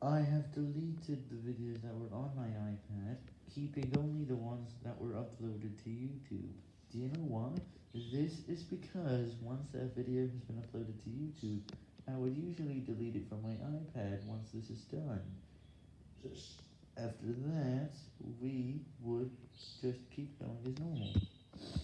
I have deleted the videos that were on my iPad, keeping only the ones that were uploaded to YouTube. Do you know why? This is because once that video has been uploaded to YouTube, I would usually delete it from my iPad once this is done. After that, we would just keep going as normal.